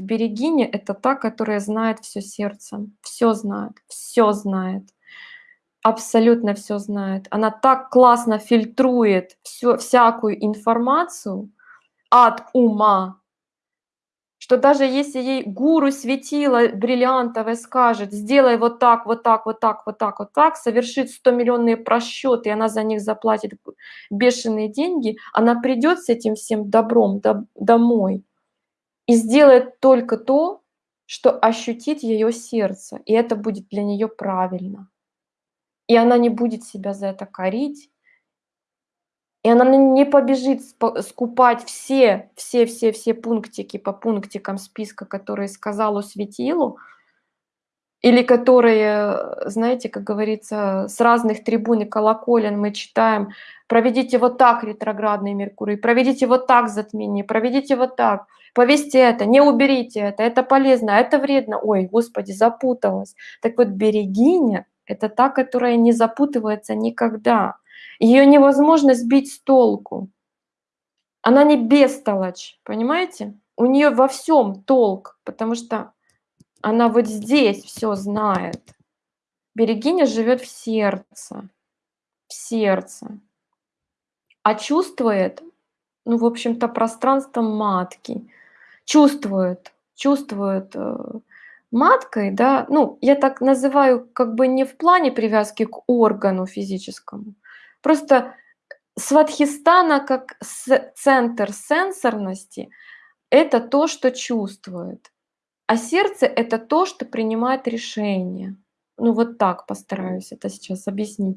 Берегиня- это та, которая знает всё сердцем, всё знает, всё знает, абсолютно всё знает. Она так классно фильтрует всё всякую информацию от ума что даже если ей гуру светило бриллиантовое скажет: "Сделай вот так, вот так, вот так, вот так, вот так", совершит стомиллионные просчёты, и она за них заплатит бешеные деньги, она придёт с этим всем добром дом домой и сделает только то, что ощутит её сердце, и это будет для неё правильно. И она не будет себя за это корить. И она не побежит скупать все все все все пунктики по пунктикам списка, которые сказало светило. Или которые, знаете, как говорится, с разных трибун и колоколен мы читаем: "Проведите вот так ретроградный Меркурий, проведите вот так затмение, проведите вот так, повесьте это, не уберите это, это полезно, а это вредно". Ой, Господи, запуталась. Так вот, берегиня- это та, которая не запутывается никогда. Её невозможно сбить с толку. Она не бестолочь, понимаете? У неё во всём толк, потому что она вот здесь всё знает. Берегиня живёт в сердце, в сердце, а чувствует, ну, в общем-то, пространством матки. Чувствует чувствует, э, маткой, да. Ну, я так называю как бы не в плане привязки к органу физическому. Просто сватхистана как центр сенсорности- это то, что чувствует, а сердце- это то, что принимает решения. Ну, вот так постараюсь это сейчас объяснить.